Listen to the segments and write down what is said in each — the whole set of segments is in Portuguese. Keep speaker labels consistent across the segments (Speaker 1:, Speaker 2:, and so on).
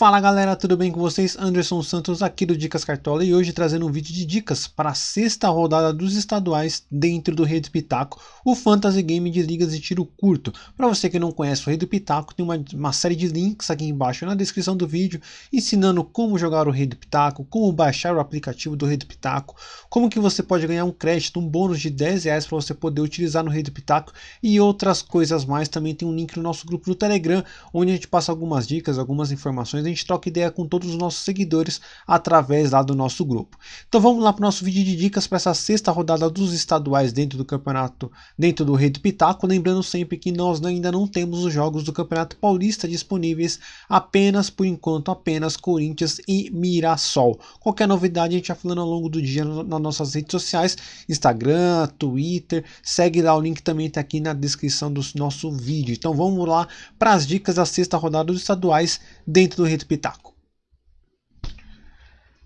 Speaker 1: Fala galera, tudo bem com vocês? Anderson Santos aqui do Dicas Cartola e hoje trazendo um vídeo de dicas para a sexta rodada dos estaduais dentro do Rei do Pitaco, o Fantasy Game de ligas de tiro curto. Para você que não conhece o Rei do Pitaco, tem uma, uma, série de links aqui embaixo na descrição do vídeo ensinando como jogar o Rei do Pitaco, como baixar o aplicativo do Rei do Pitaco, como que você pode ganhar um crédito, um bônus de 10 reais para você poder utilizar no Rei do Pitaco e outras coisas mais. Também tem um link no nosso grupo do Telegram, onde a gente passa algumas dicas, algumas informações gente troca ideia com todos os nossos seguidores através lá do nosso grupo. Então vamos lá para o nosso vídeo de dicas para essa sexta rodada dos estaduais dentro do campeonato, dentro do Rei do Pitaco. Lembrando sempre que nós ainda não temos os jogos do Campeonato Paulista disponíveis, apenas por enquanto, apenas Corinthians e Mirassol. Qualquer novidade a gente vai falando ao longo do dia nas nossas redes sociais, Instagram, Twitter, segue lá, o link também está aqui na descrição do nosso vídeo. Então vamos lá para as dicas da sexta rodada dos estaduais dentro do Rei do Pitaco.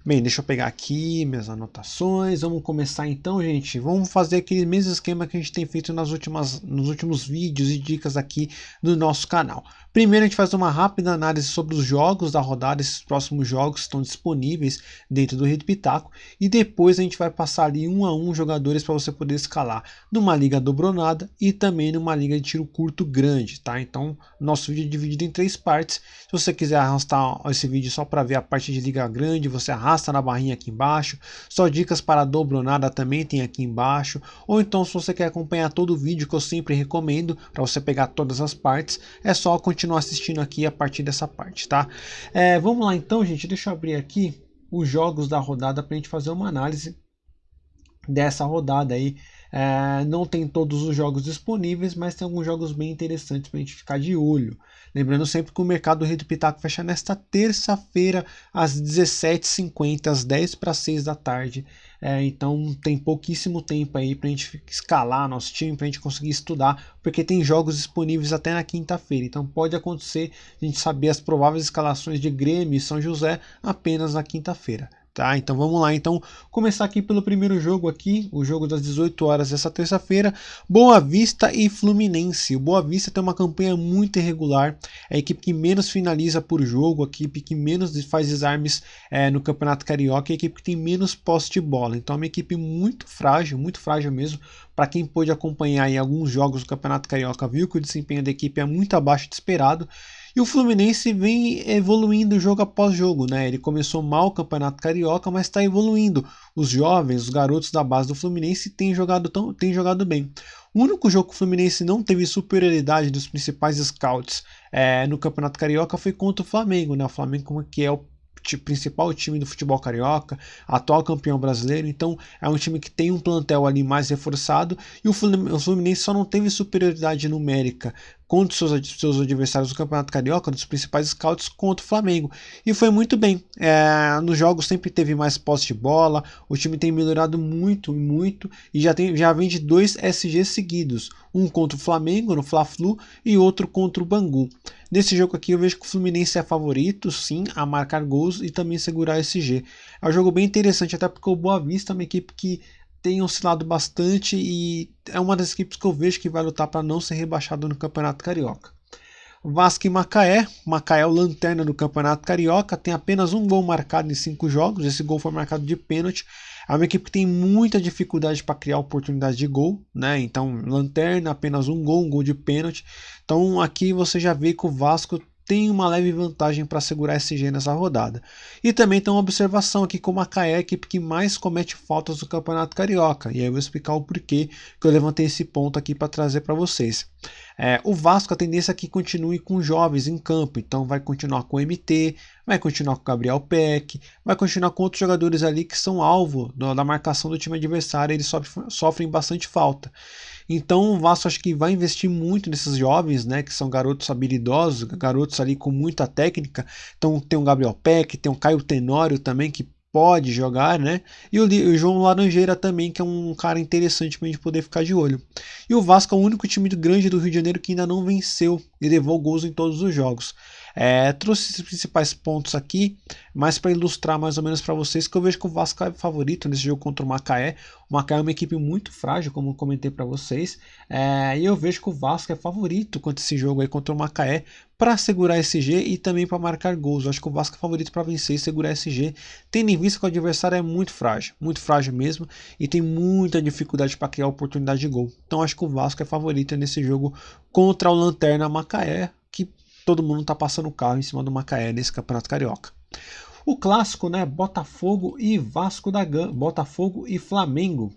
Speaker 1: Bem, deixa eu pegar aqui minhas anotações. Vamos começar então, gente. Vamos fazer aquele mesmo esquema que a gente tem feito nas últimas, nos últimos vídeos e dicas aqui do nosso canal. Primeiro a gente faz uma rápida análise sobre os jogos da rodada, esses próximos jogos estão disponíveis dentro do Rede Pitaco e depois a gente vai passar ali um a um jogadores para você poder escalar numa liga dobronada e também numa liga de tiro curto grande, tá? Então nosso vídeo é dividido em três partes. Se você quiser arrastar esse vídeo só para ver a parte de liga grande, você arrasta na barrinha aqui embaixo. Só dicas para dobronada também tem aqui embaixo. Ou então se você quer acompanhar todo o vídeo que eu sempre recomendo para você pegar todas as partes, é só continuar continuar assistindo aqui a partir dessa parte, tá? É, vamos lá então, gente, deixa eu abrir aqui os jogos da rodada para a gente fazer uma análise dessa rodada aí. É, não tem todos os jogos disponíveis, mas tem alguns jogos bem interessantes para a gente ficar de olho. Lembrando sempre que o mercado do Rei do Pitaco fecha nesta terça-feira às 17h50, às 10 para 6 da tarde. É, então tem pouquíssimo tempo aí para a gente escalar nosso time, para a gente conseguir estudar, porque tem jogos disponíveis até na quinta-feira. Então pode acontecer a gente saber as prováveis escalações de Grêmio e São José apenas na quinta-feira. Tá, então vamos lá, então começar aqui pelo primeiro jogo aqui, o jogo das 18 horas dessa terça-feira, Boa Vista e Fluminense. O Boa Vista tem uma campanha muito irregular, é a equipe que menos finaliza por jogo, a equipe que menos faz desarmes é, no Campeonato Carioca, é a equipe que tem menos posse de bola. Então é uma equipe muito frágil, muito frágil mesmo. Para quem pôde acompanhar em alguns jogos do Campeonato Carioca, viu que o desempenho da equipe é muito abaixo de esperado. E o Fluminense vem evoluindo jogo após jogo, né? Ele começou mal o Campeonato Carioca, mas está evoluindo. Os jovens, os garotos da base do Fluminense têm jogado, tão, têm jogado bem. O único jogo que o Fluminense não teve superioridade dos principais scouts é, no Campeonato Carioca foi contra o Flamengo, né? O Flamengo que é o principal time do futebol carioca, atual campeão brasileiro, então é um time que tem um plantel ali mais reforçado e o Fluminense só não teve superioridade numérica contra seus, seus adversários do Campeonato Carioca, dos principais scouts, contra o Flamengo. E foi muito bem. É, nos jogos sempre teve mais posse de bola, o time tem melhorado muito, muito, e já, tem, já vem de dois SGs seguidos. Um contra o Flamengo, no Fla-Flu, e outro contra o Bangu. Nesse jogo aqui eu vejo que o Fluminense é favorito, sim, a marcar gols e também segurar SG. É um jogo bem interessante, até porque o Boa Vista é uma equipe que tem oscilado bastante e é uma das equipes que eu vejo que vai lutar para não ser rebaixado no Campeonato Carioca. Vasco e Macaé. Macaé é o lanterna do Campeonato Carioca, tem apenas um gol marcado em cinco jogos. Esse gol foi marcado de pênalti. É uma equipe que tem muita dificuldade para criar oportunidade de gol, né? Então, lanterna, apenas um gol, um gol de pênalti. Então, aqui você já vê que o Vasco tem uma leve vantagem para segurar SG nessa rodada. E também tem uma observação aqui com o Macaé, é a equipe que mais comete faltas do Campeonato Carioca. E aí eu vou explicar o porquê que eu levantei esse ponto aqui para trazer para vocês. É, o Vasco, a tendência é que continue com jovens em campo, então vai continuar com o MT, vai continuar com o Gabriel Peck, vai continuar com outros jogadores ali que são alvo da marcação do time adversário, eles sofrem, sofrem bastante falta. Então o Vasco acho que vai investir muito nesses jovens, né, que são garotos habilidosos, garotos ali com muita técnica. Então tem o Gabriel Peck, tem o Caio Tenório também que pode jogar, né? E o, João Laranjeira também, que é um cara interessante para gente poder ficar de olho. E o Vasco é o único time grande do Rio de Janeiro que ainda não venceu e levou gols em todos os jogos. É, trouxe esses principais pontos aqui, mas para ilustrar mais ou menos para vocês que eu vejo que o Vasco é favorito nesse jogo contra o Macaé. O Macaé é uma equipe muito frágil, como eu comentei para vocês, é, e eu vejo que o Vasco é favorito contra esse jogo aí contra o Macaé para segurar esse G e também para marcar gols. Eu acho que o Vasco é favorito para vencer e segurar esse G, tendo em vista que o adversário é muito frágil, muito frágil mesmo, e tem muita dificuldade para criar oportunidade de gol. Então acho que o Vasco é favorito nesse jogo contra o Lanterna Macaé, todo mundo está passando o carro em cima do Macaé nesse Campeonato Carioca. O clássico, né? Botafogo e Vasco da Gama, Botafogo e Flamengo.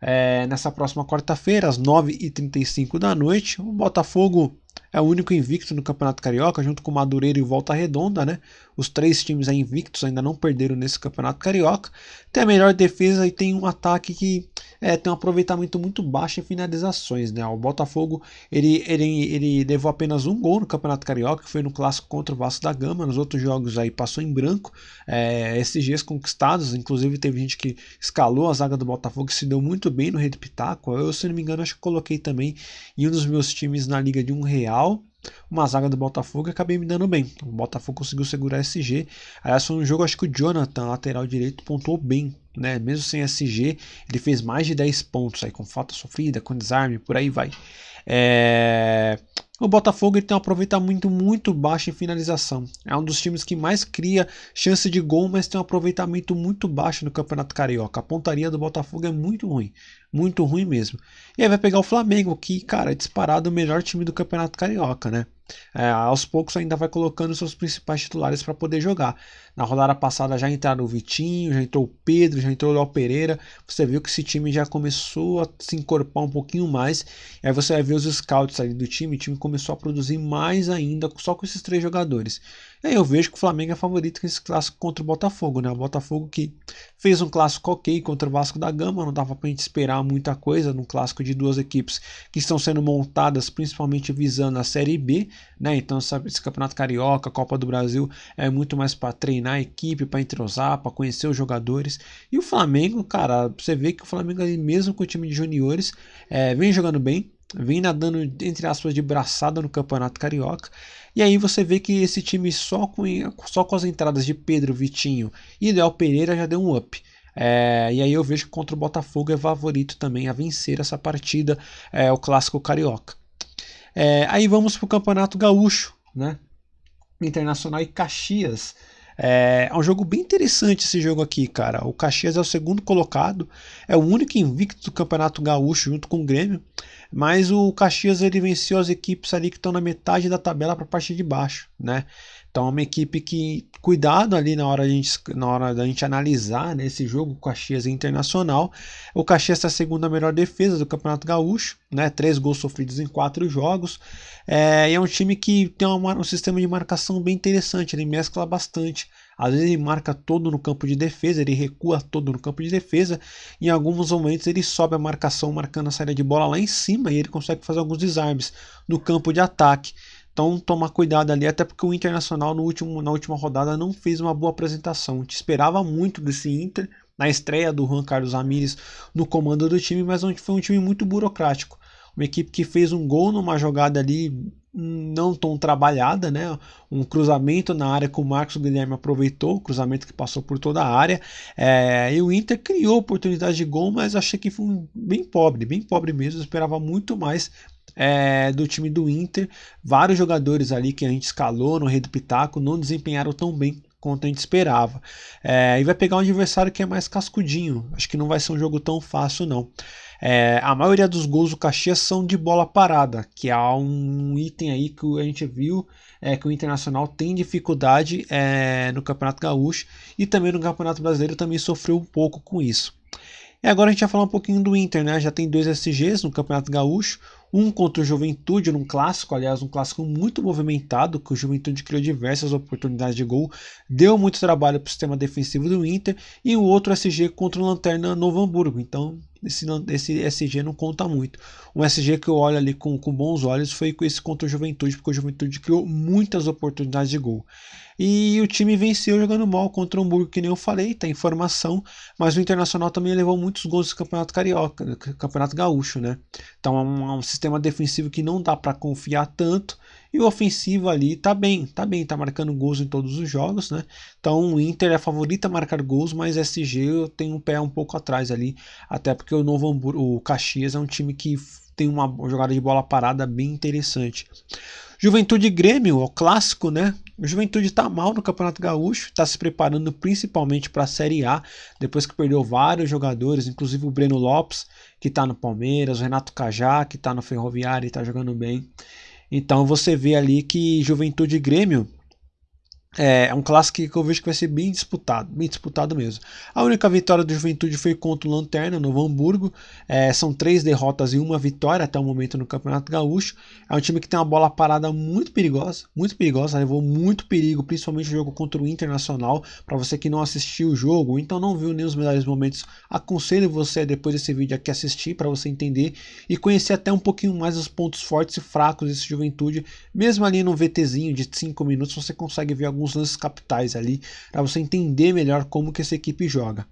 Speaker 1: É, nessa próxima quarta-feira, às 9h35 da noite, o Botafogo é o único invicto no Campeonato Carioca, junto com Madureira e Volta Redonda, né? Os três times aí invictos ainda não perderam nesse Campeonato Carioca. Tem a melhor defesa e tem um ataque que é, tem um aproveitamento muito baixo em finalizações, né? O Botafogo ele, ele, ele levou apenas um gol no Campeonato Carioca, que foi no clássico contra o Vasco da Gama. Nos outros jogos aí passou em branco. É, SGs conquistados, inclusive teve gente que escalou a zaga do Botafogo e se deu muito bem no Rede Pitaco. Eu, se não me engano, acho que coloquei também em um dos meus times na Liga de um Real uma zaga do Botafogo e acabei me dando bem. O Botafogo conseguiu segurar SG. Aliás, foi um jogo, acho que o Jonathan, lateral direito, pontuou bem. Né? Mesmo sem SG, ele fez mais de 10 pontos aí, com falta sofrida, com desarme, por aí vai. É... O Botafogo tem um aproveitamento muito baixo em finalização. É um dos times que mais cria chance de gol, mas tem um aproveitamento muito baixo no Campeonato Carioca. A pontaria do Botafogo é muito ruim. Muito ruim mesmo. E aí vai pegar o Flamengo, que, cara, é disparado o melhor time do Campeonato Carioca, né? É, aos poucos ainda vai colocando seus principais titulares para poder jogar. Na rodada passada já entraram o Vitinho, já entrou o Pedro, já entrou o Léo Pereira. Você viu que esse time já começou a se encorpar um pouquinho mais. E aí você vai ver os scouts ali do time, o time começou a produzir mais ainda só com esses três jogadores. E aí eu vejo que o Flamengo é favorito nesse clássico contra o Botafogo, né? O Botafogo que fez um clássico ok contra o Vasco da Gama, não dava pra gente esperar muita coisa num clássico de duas equipes que estão sendo montadas principalmente visando a Série B, né? Então esse Campeonato Carioca, Copa do Brasil é muito mais para treinar a equipe, para entrosar, para conhecer os jogadores. E o Flamengo, cara, você vê que o Flamengo mesmo com o time de juniores é, vem jogando bem, vem nadando entre aspas de braçada no Campeonato Carioca. E aí você vê que esse time só com, só com as entradas de Pedro, Vitinho e Léo Pereira já deu um up. É, e aí eu vejo que contra o Botafogo é favorito também a vencer essa partida, é, o clássico carioca. É, aí vamos para o Campeonato Gaúcho, né? Internacional e Caxias. É, é, um jogo bem interessante esse jogo aqui, cara. O Caxias é o segundo colocado, é o único invicto do Campeonato Gaúcho junto com o Grêmio. Mas o Caxias ele venceu as equipes ali que estão na metade da tabela para a parte de baixo, né? Então é uma equipe que cuidado ali na hora, a gente, na hora da gente analisar né, esse jogo o Caxias Internacional. O Caxias é a segunda melhor defesa do Campeonato Gaúcho, né? Três gols sofridos em quatro jogos. É, e é um time que tem uma, um sistema de marcação bem interessante, ele mescla bastante. Às vezes ele marca todo no campo de defesa, ele recua todo no campo de defesa. Em alguns momentos ele sobe a marcação, marcando a saída de bola lá em cima e ele consegue fazer alguns desarmes no campo de ataque. Então tomar cuidado ali, até porque o Internacional no último, na última rodada não fez uma boa apresentação. Te esperava muito desse Inter na estreia do Juan Carlos Ramírez no comando do time, mas foi um time muito burocrático. Uma equipe que fez um gol numa jogada ali não tão trabalhada, né? Um cruzamento na área que o Marcos Guilherme aproveitou, cruzamento que passou por toda a área. É, e o Inter criou oportunidade de gol, mas achei que foi bem pobre, bem pobre mesmo. Esperava muito mais é, do time do Inter. Vários jogadores ali que a gente escalou no Rei do Pitaco não desempenharam tão bem quanto a gente esperava. É, e vai pegar um adversário que é mais cascudinho. Acho que não vai ser um jogo tão fácil, não. É, a maioria dos gols do Caxias são de bola parada, que é um item aí que a gente viu é, que o Internacional tem dificuldade é, no Campeonato Gaúcho e também no Campeonato Brasileiro também sofreu um pouco com isso. E agora a gente vai falar um pouquinho do Inter, né? Já tem dois SGs no Campeonato Gaúcho, um contra o Juventude num clássico, aliás, um clássico muito movimentado, que o Juventude criou diversas oportunidades de gol, deu muito trabalho para o sistema defensivo do Inter, e o outro SG contra o Lanterna Novo Hamburgo. Então, esse, esse SG não conta muito. Um SG que eu olho ali com, com bons olhos foi esse contra o Juventude, porque o Juventude criou muitas oportunidades de gol. E o time venceu jogando mal contra o Hamburgo, que nem eu falei, tá informação, mas o Internacional também levou muitos gols do Campeonato Carioca, Campeonato Gaúcho, né? Então é um, é um sistema defensivo que não dá para confiar tanto, e o ofensivo ali tá bem, tá bem, tá marcando gols em todos os jogos, né? Então o Inter é favorito a marcar gols, mas SG tenho um pé um pouco atrás ali, até porque o Novo Hamburgo, o Caxias é um time que tem uma jogada de bola parada bem interessante. Juventude Grêmio, o clássico, né? O Juventude está mal no Campeonato Gaúcho, está se preparando principalmente para a Série A, depois que perdeu vários jogadores, inclusive o Breno Lopes, que está no Palmeiras, o Renato Cajá, que está no Ferroviário e está jogando bem. Então você vê ali que Juventude Grêmio é, é um clássico que eu vejo que vai ser bem disputado, bem disputado mesmo. A única vitória do Juventude foi contra o Lanterna, no Hamburgo. É, são três derrotas e uma vitória até o momento no Campeonato Gaúcho. É um time que tem uma bola parada muito perigosa, muito perigosa, levou muito perigo, principalmente o jogo contra o Internacional. Para você que não assistiu o jogo, então não viu nem os melhores momentos, aconselho você depois desse vídeo aqui assistir para você entender e conhecer até um pouquinho mais os pontos fortes e fracos desse Juventude. Mesmo ali no VTzinho de 5 minutos, você consegue ver alguns alguns lances capitais ali para você entender melhor como que essa equipe joga.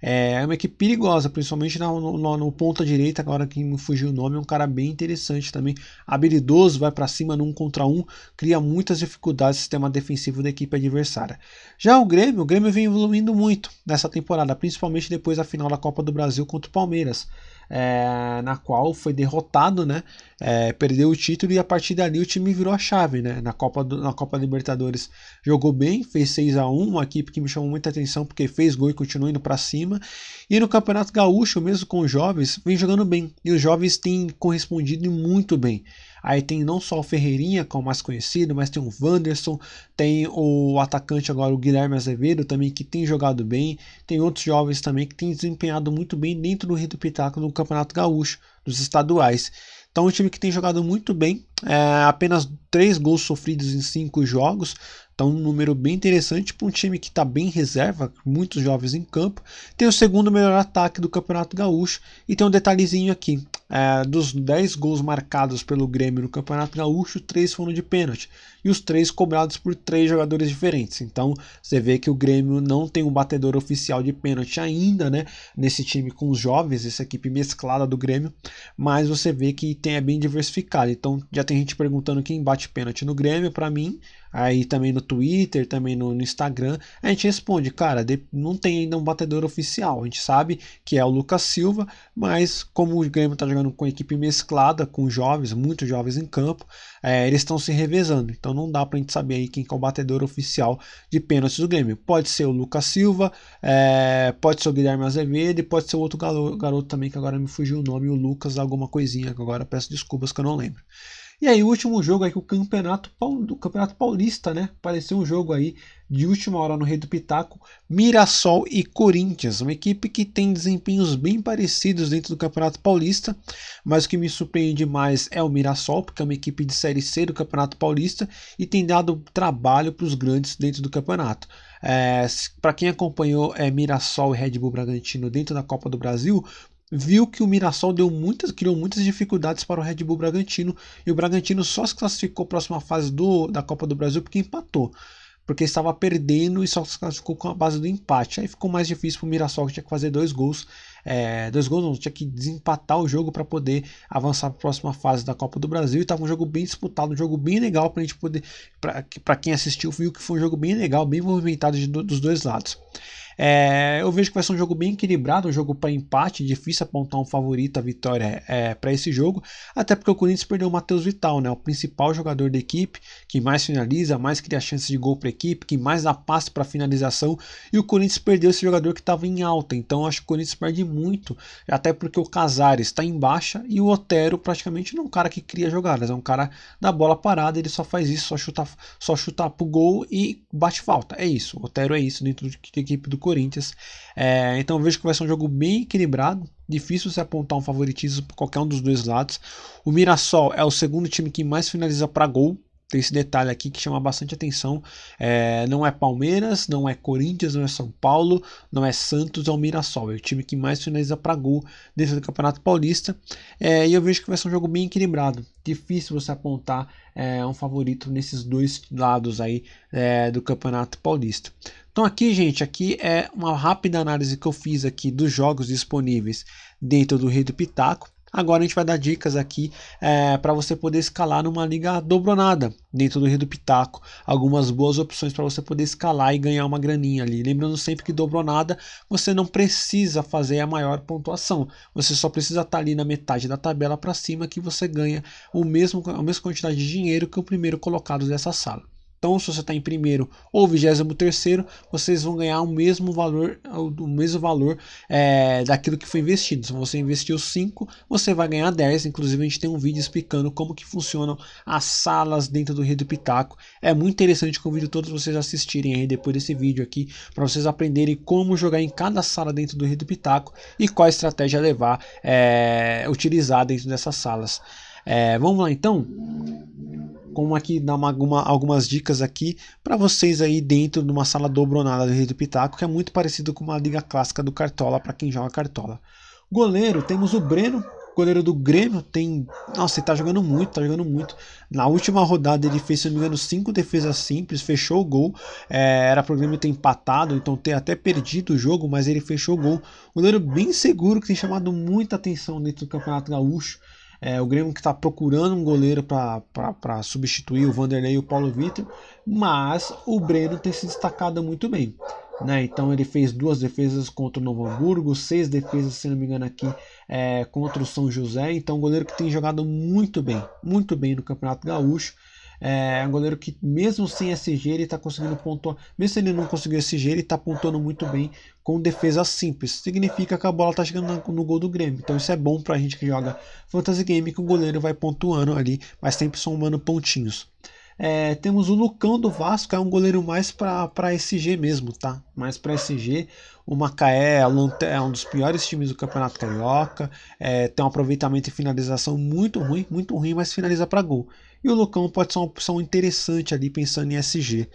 Speaker 1: É uma equipe perigosa, principalmente no, no, no ponta direita, agora que me fugiu o nome, é um cara bem interessante também, habilidoso, vai para cima num contra um, cria muitas dificuldades no sistema defensivo da equipe adversária. Já o Grêmio, o Grêmio vem evoluindo muito nessa temporada, principalmente depois da final da Copa do Brasil contra o Palmeiras é, na qual foi derrotado, né? É, perdeu o título e a partir dali o time virou a chave, né? Na Copa, do, na Copa Libertadores jogou bem, fez 6 a 1 uma equipe que me chamou muita atenção porque fez gol e continuou indo para cima. E no Campeonato Gaúcho, mesmo com os jovens, vem jogando bem. E os jovens têm correspondido muito bem. Aí tem não só o Ferreirinha, que é o mais conhecido, mas tem o Wanderson, tem o atacante agora, o Guilherme Azevedo, também que tem jogado bem. Tem outros jovens também que têm desempenhado muito bem dentro do Rio do Pitaco no Campeonato Gaúcho, dos estaduais. Então, um time que tem jogado muito bem, é, apenas três gols sofridos em cinco jogos, então, um número bem interessante para um time que está bem reserva, muitos jovens em campo. Tem o segundo melhor ataque do Campeonato Gaúcho. E tem um detalhezinho aqui: é, dos 10 gols marcados pelo Grêmio no Campeonato Gaúcho, 3 foram de pênalti. E os três cobrados por três jogadores diferentes. Então, você vê que o Grêmio não tem um batedor oficial de pênalti ainda, né? Nesse time com os jovens, essa equipe mesclada do Grêmio. Mas você vê que tem, é bem diversificado. Então, já tem gente perguntando quem bate pênalti no Grêmio. Para mim, aí também no Twitter, também no, no Instagram, a gente responde, cara, de, não tem ainda um batedor oficial, a gente sabe que é o Lucas Silva, mas como o Grêmio está jogando com equipe mesclada, com jovens, muitos jovens em campo, é, eles estão se revezando, então não dá para a gente saber aí quem é o batedor oficial de pênaltis do Grêmio. Pode ser o Lucas Silva, é, pode ser o Guilherme Azevedo e pode ser outro garoto, garoto também que agora me fugiu o nome, o Lucas alguma coisinha, que agora peço desculpas que eu não lembro. E aí, o último jogo aí, o Campeonato, do Campeonato Paulista, né? Apareceu um jogo aí de última hora no Rei do Pitaco, Mirassol e Corinthians, uma equipe que tem desempenhos bem parecidos dentro do Campeonato Paulista, mas o que me surpreende mais é o Mirassol, porque é uma equipe de Série C do Campeonato Paulista e tem dado trabalho para os grandes dentro do campeonato. É, para quem acompanhou é, Mirassol e Red Bull Bragantino dentro da Copa do Brasil, viu que o Mirassol deu muitas, criou muitas dificuldades para o Red Bull Bragantino e o Bragantino só se classificou para a próxima fase do, da Copa do Brasil porque empatou. Porque estava perdendo e só se classificou com a base do empate. Aí ficou mais difícil para o Mirassol, que tinha que fazer dois gols. É, dois gols, não, tinha que desempatar o jogo para poder avançar para a próxima fase da Copa do Brasil. E estava um jogo bem disputado, um jogo bem legal para a gente poder. Para quem assistiu, viu que foi um jogo bem legal, bem movimentado de, dos dois lados. É, eu vejo que vai ser um jogo bem equilibrado, um jogo para empate, difícil apontar um favorito, a vitória é, para esse jogo, até porque o Corinthians perdeu o Matheus Vital, né, o principal jogador da equipe, que mais finaliza, mais cria chances de gol para a equipe, que mais dá passe para finalização, e o Corinthians perdeu esse jogador que estava em alta, então acho que o Corinthians perde muito, até porque o Casares está em baixa e o Otero praticamente não é um cara que cria jogadas, é um cara da bola parada, ele só faz isso, só chuta, só chuta pro gol e bate falta, é isso, o Otero é isso dentro da equipe do Corinthians. É, então vejo que vai ser um jogo bem equilibrado. Difícil se apontar um favoritismo para qualquer um dos dois lados. O Mirassol é o segundo time que mais finaliza para gol Tem esse detalhe aqui que chama bastante atenção. É, não é Palmeiras, não é Corinthians, não é São Paulo, não é Santos, é o Mirassol. É o time que mais finaliza para gol dentro do Campeonato Paulista. É, e eu vejo que vai ser um jogo bem equilibrado. Difícil você apontar é, um favorito nesses dois lados aí é, do Campeonato Paulista. Então aqui, gente, aqui é uma rápida análise que eu fiz aqui dos jogos disponíveis dentro do Rei do Pitaco. Agora a gente vai dar dicas aqui é, para você poder escalar numa liga dobronada dentro do Rio do Pitaco. Algumas boas opções para você poder escalar e ganhar uma graninha ali. Lembrando sempre que dobronada você não precisa fazer a maior pontuação. Você só precisa estar tá ali na metade da tabela para cima que você ganha o mesmo, a mesma quantidade de dinheiro que o primeiro colocado dessa sala. Então, se você está em primeiro ou vigésimo terceiro, vocês vão ganhar o mesmo valor, o mesmo valor é, daquilo que foi investido. Se você investiu 5, você vai ganhar 10. Inclusive, a gente tem um vídeo explicando como que funcionam as salas dentro do Rio do Pitaco. É muito interessante, convido todos vocês a assistirem aí depois desse vídeo aqui, para vocês aprenderem como jogar em cada sala dentro do Rio do Pitaco e qual estratégia levar, é, utilizar dentro dessas salas. É, vamos lá então? como aqui dar uma, alguma, algumas dicas aqui para vocês aí dentro de uma sala dobronada do Rei do Pitaco, que é muito parecido com uma liga clássica do Cartola para quem joga Cartola. Goleiro, temos o Breno, goleiro do Grêmio, tem. Nossa, ele tá jogando muito, tá jogando muito. Na última rodada ele fez, se não me engano, cinco defesas simples, fechou o gol. É, era pro Grêmio ter empatado, então ter até perdido o jogo, mas ele fechou o gol. Goleiro bem seguro que tem chamado muita atenção dentro do Campeonato Gaúcho. É, o Grêmio que está procurando um goleiro para substituir o Vanderlei e o Paulo Vitor, mas o Breno tem se destacado muito bem. Né? Então ele fez duas defesas contra o Novo Hamburgo, seis defesas, se não me engano, aqui é, contra o São José. Então, um goleiro que tem jogado muito bem, muito bem no Campeonato Gaúcho. É um goleiro que, mesmo sem SG, ele está conseguindo pontuar. Mesmo se ele não conseguiu SG, ele está pontuando muito bem com defesa simples. Significa que a bola está chegando no gol do Grêmio. Então isso é bom para a gente que joga Fantasy Game, que o goleiro vai pontuando ali, mas sempre somando pontinhos. É, temos o Lucão do Vasco, é um goleiro mais para SG mesmo, tá? Mais para SG. O Macaé é um dos piores times do Campeonato Carioca, é, tem um aproveitamento e finalização muito ruim, muito ruim, mas finaliza para gol. E o Lucão pode ser uma opção interessante ali pensando em SG.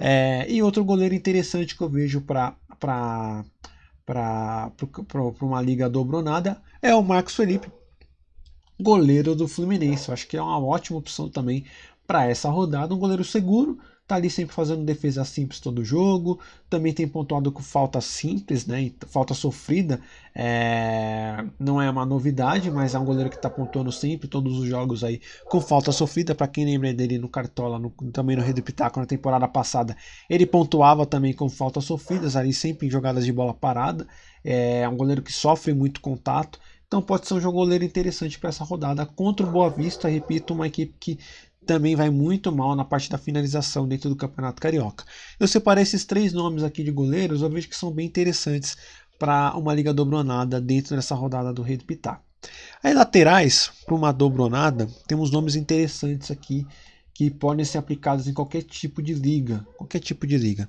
Speaker 1: É, e outro goleiro interessante que eu vejo para para uma liga dobronada é o Marcos Felipe, goleiro do Fluminense. Eu acho que é uma ótima opção também para essa rodada. Um goleiro seguro, tá ali sempre fazendo defesa simples todo jogo, também tem pontuado com falta simples, né? Falta sofrida, é... não é uma novidade, mas é um goleiro que está pontuando sempre todos os jogos aí com falta sofrida. Para quem lembra dele no Cartola, no, também no Rei do Pitaco na temporada passada, ele pontuava também com faltas sofridas, ali sempre em jogadas de bola parada. É um goleiro que sofre muito contato. Então pode ser um jogo goleiro interessante para essa rodada contra o Boa Vista, repito, uma equipe que também vai muito mal na parte da finalização dentro do Campeonato Carioca. Eu separei esses três nomes aqui de goleiros, eu vejo que são bem interessantes para uma liga dobronada dentro dessa rodada do Rei do Pitaco. Aí laterais, para uma dobronada, temos nomes interessantes aqui que podem ser aplicados em qualquer tipo de liga, qualquer tipo de liga.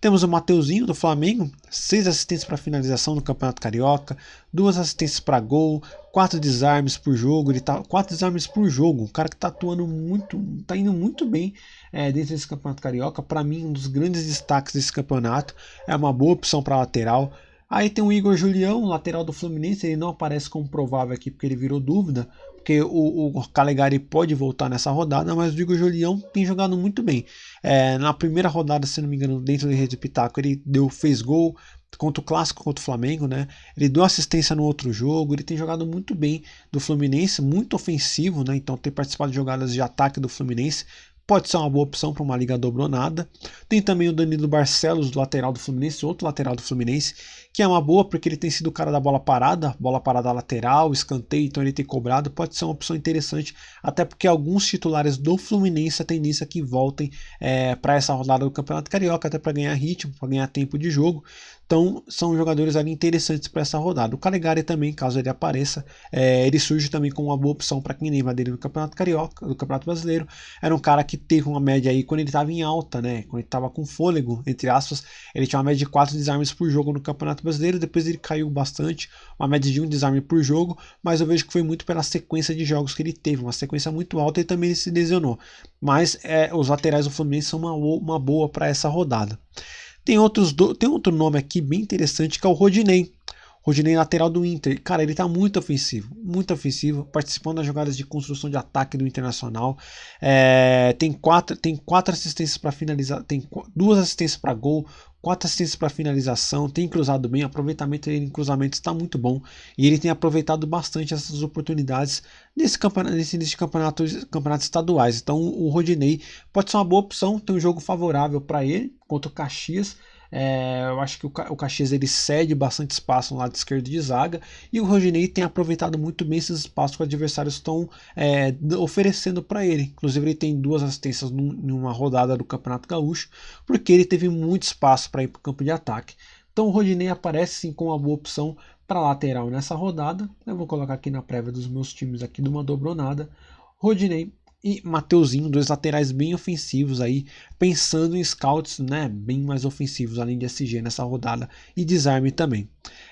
Speaker 1: Temos o Mateuzinho do Flamengo, seis assistências para finalização no Campeonato Carioca, duas assistências para gol, quatro desarmes por jogo, ele tá quatro desarmes por jogo, um cara que está atuando muito, está indo muito bem é, dentro desse Campeonato Carioca. Para mim, um dos grandes destaques desse campeonato. É uma boa opção para lateral. Aí tem o Igor Julião, lateral do Fluminense, ele não aparece como provável aqui porque ele virou dúvida, porque o, o Calegari pode voltar nessa rodada, mas o Igor Julião tem jogado muito bem. É, na primeira rodada, se não me engano, dentro do Rede Pitaco, ele deu, fez gol contra o Clássico, contra o Flamengo, né? Ele deu assistência no outro jogo, ele tem jogado muito bem do Fluminense, muito ofensivo, né? Então tem participado de jogadas de ataque do Fluminense, pode ser uma boa opção para uma liga dobronada. Tem também o Danilo Barcelos, lateral do Fluminense, outro lateral do Fluminense, que é uma boa porque ele tem sido o cara da bola parada, bola parada lateral, escanteio, então ele tem cobrado, pode ser uma opção interessante, até porque alguns titulares do Fluminense a tendência é que voltem é, para essa rodada do Campeonato Carioca, até para ganhar ritmo, para ganhar tempo de jogo. Então são jogadores ali interessantes para essa rodada. O Calegari também, caso ele apareça, é, ele surge também como uma boa opção para quem lembra dele no Campeonato Carioca, no Campeonato Brasileiro. Era um cara que teve uma média aí quando ele estava em alta, né? Quando ele estava com fôlego, entre aspas, ele tinha uma média de 4 desarmes por jogo no Campeonato Brasileiro, depois ele caiu bastante, uma média de um desarme por jogo, mas eu vejo que foi muito pela sequência de jogos que ele teve, uma sequência muito alta e também ele se lesionou. Mas é, os laterais do Fluminense são uma, uma boa para essa rodada. Tem, outros do, tem outro nome aqui bem interessante que é o Rodinei. Rodinei lateral do Inter. Cara, ele tá muito ofensivo, muito ofensivo, participando das jogadas de construção de ataque do Internacional. É, tem, quatro, tem quatro assistências para finalizar, tem duas assistências para gol, quatro assistências para finalização, tem cruzado bem, o aproveitamento dele em cruzamentos está muito bom e ele tem aproveitado bastante essas oportunidades nesse campeonato, nesse início de campeonato, estaduais. Então o Rodinei pode ser uma boa opção, tem um jogo favorável para ele contra o Caxias. É, eu acho que o, o Caxias ele cede bastante espaço no lado esquerdo de zaga e o Rodinei tem aproveitado muito bem esses espaços que os adversários estão é, oferecendo para ele. Inclusive, ele tem duas assistências num, numa rodada do Campeonato Gaúcho, porque ele teve muito espaço para ir para o campo de ataque. Então, o Rodinei aparece sim como uma boa opção para lateral nessa rodada. Eu vou colocar aqui na prévia dos meus times aqui de uma dobronada. Rodinei e Mateuzinho, dois laterais bem ofensivos aí, pensando em scouts né, bem mais ofensivos, além de SG nessa rodada e desarme também.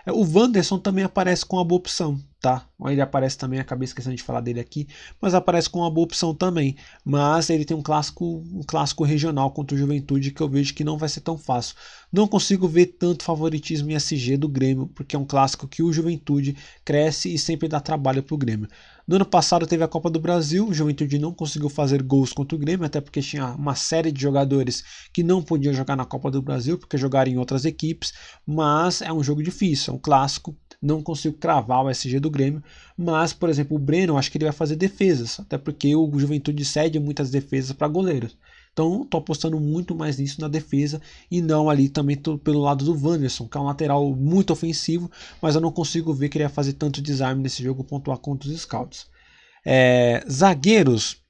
Speaker 1: É, o Wanderson também aparece com uma boa opção, tá? Ele aparece também, acabei esquecendo de falar dele aqui, mas aparece com uma boa opção também. Mas ele tem um clássico, um clássico regional contra o Juventude que eu vejo que não vai ser tão fácil. Não consigo ver tanto favoritismo em SG do Grêmio, porque é um clássico que o Juventude cresce e sempre dá trabalho para o Grêmio. No ano passado teve a Copa do Brasil, o Juventude não conseguiu fazer gols contra o Grêmio, até porque tinha uma série de jogadores que não podiam jogar na Copa do Brasil, porque jogaram em outras equipes, mas é um jogo difícil, é um clássico, não consigo cravar o SG do Grêmio, mas, por exemplo, o Breno, acho que ele vai fazer defesas, até porque o Juventude cede muitas defesas para goleiros. Então, estou apostando muito mais nisso na defesa e não ali também pelo lado do Wanderson, que é um lateral muito ofensivo, mas eu não consigo ver que ele ia fazer tanto desarme nesse jogo pontuar contra os scouts. É, zagueiros.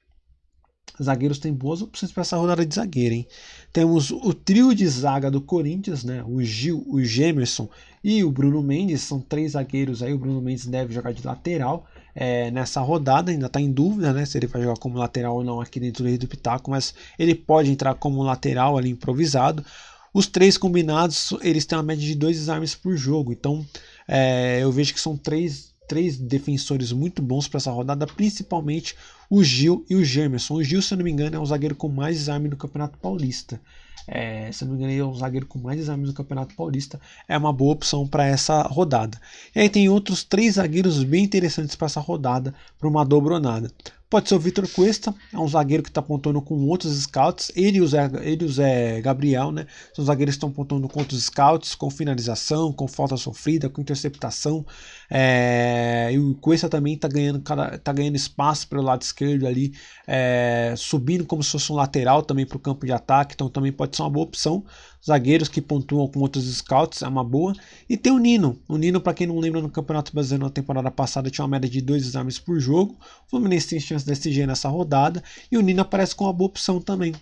Speaker 1: Zagueiros tem boas opções para essa rodada de zagueiro, hein? Temos o trio de zaga do Corinthians, né? O Gil, o Gemerson e o Bruno Mendes. São três zagueiros aí. O Bruno Mendes deve jogar de lateral é, nessa rodada, ainda está em dúvida né, se ele vai jogar como lateral ou não aqui dentro do Pitaco, mas ele pode entrar como lateral ali improvisado. Os três combinados, eles têm uma média de dois desarmes por jogo, então é, eu vejo que são três, três defensores muito bons para essa rodada, principalmente o Gil e o Gemerson. O Gil, se eu não me engano, é o zagueiro com mais desarme do Campeonato Paulista. É, se não me engano, ele é um zagueiro com mais exames do Campeonato Paulista. É uma boa opção para essa rodada. E aí tem outros três zagueiros bem interessantes para essa rodada, para uma dobronada. Pode ser o Vitor Cuesta, é um zagueiro que está apontando com outros scouts. Ele e o Zé, ele o Zé Gabriel, né? São zagueiros que estão apontando com outros scouts, com finalização, com falta sofrida, com interceptação. É, e o Cuesta também está ganhando, tá ganhando espaço pelo lado esquerdo ali, é, subindo como se fosse um lateral também para o campo de ataque. Então também pode ser uma boa opção zagueiros que pontuam com outros scouts, é uma boa. E tem o Nino. O Nino, para quem não lembra, no Campeonato Brasileiro na temporada passada tinha uma média de dois exames por jogo. O Fluminense tem chance de SG nessa rodada. E o Nino aparece com uma boa opção também.